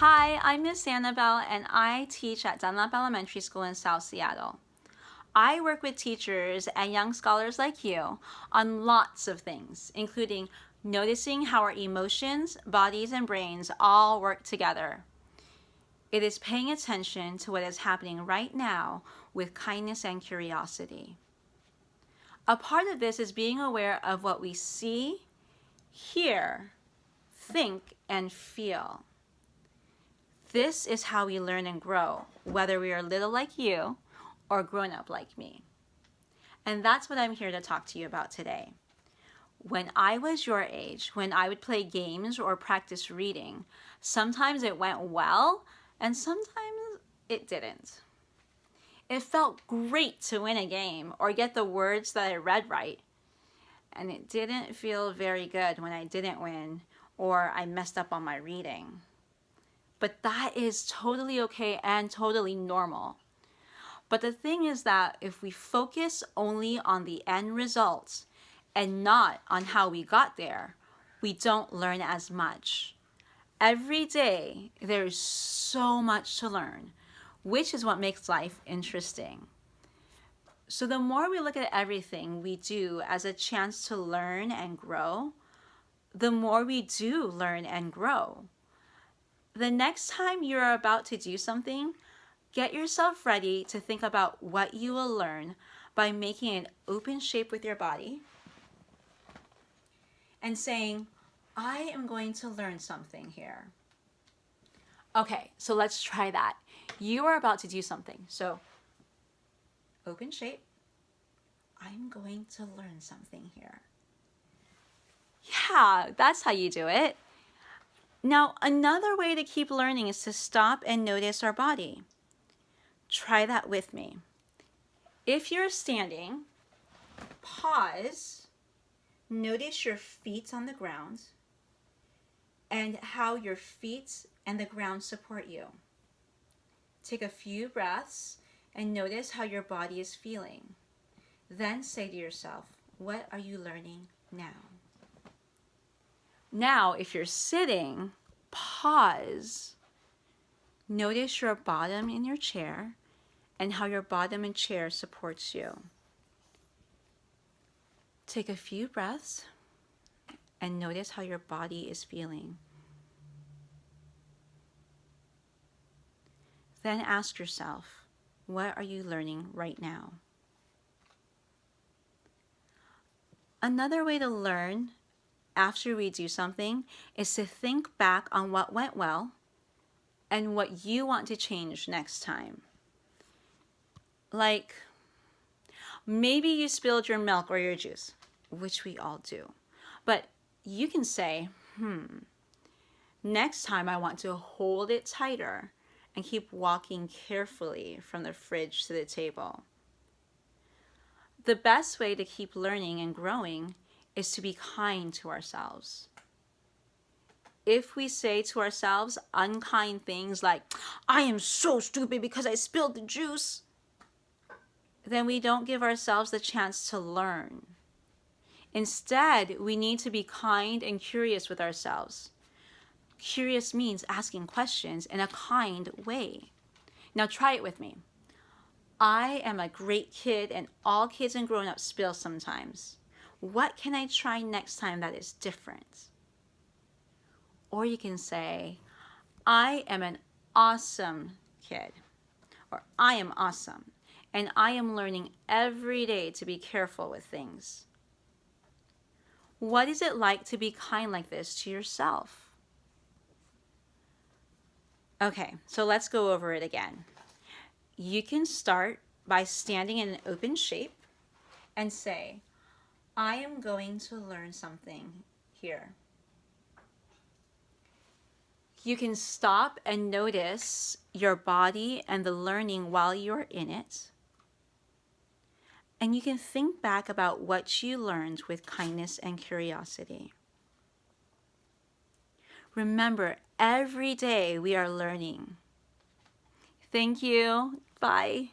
Hi, I'm Miss Annabelle and I teach at Dunlap Elementary School in South Seattle. I work with teachers and young scholars like you on lots of things, including noticing how our emotions, bodies, and brains all work together. It is paying attention to what is happening right now with kindness and curiosity. A part of this is being aware of what we see, hear, think, and feel. This is how we learn and grow, whether we are little like you or grown up like me. And that's what I'm here to talk to you about today. When I was your age, when I would play games or practice reading, sometimes it went well and sometimes it didn't. It felt great to win a game or get the words that I read right. And it didn't feel very good when I didn't win or I messed up on my reading. But that is totally okay and totally normal. But the thing is that if we focus only on the end results and not on how we got there, we don't learn as much. Every day, there is so much to learn, which is what makes life interesting. So the more we look at everything we do as a chance to learn and grow, the more we do learn and grow the next time you're about to do something, get yourself ready to think about what you will learn by making an open shape with your body and saying, I am going to learn something here. Okay, so let's try that. You are about to do something. So open shape. I'm going to learn something here. Yeah, that's how you do it. Now, another way to keep learning is to stop and notice our body. Try that with me. If you're standing, pause, notice your feet on the ground and how your feet and the ground support you. Take a few breaths and notice how your body is feeling. Then say to yourself, what are you learning now? Now, if you're sitting, pause. Notice your bottom in your chair and how your bottom and chair supports you. Take a few breaths and notice how your body is feeling. Then ask yourself, what are you learning right now? Another way to learn after we do something is to think back on what went well and what you want to change next time. Like, maybe you spilled your milk or your juice, which we all do. But you can say, hmm, next time I want to hold it tighter and keep walking carefully from the fridge to the table. The best way to keep learning and growing is to be kind to ourselves. If we say to ourselves unkind things like, I am so stupid because I spilled the juice, then we don't give ourselves the chance to learn. Instead, we need to be kind and curious with ourselves. Curious means asking questions in a kind way. Now try it with me. I am a great kid and all kids and grown-ups spill sometimes. What can I try next time that is different? Or you can say, I am an awesome kid, or I am awesome, and I am learning every day to be careful with things. What is it like to be kind like this to yourself? Okay, so let's go over it again. You can start by standing in an open shape and say, I am going to learn something here. You can stop and notice your body and the learning while you're in it. And you can think back about what you learned with kindness and curiosity. Remember, every day we are learning. Thank you. Bye.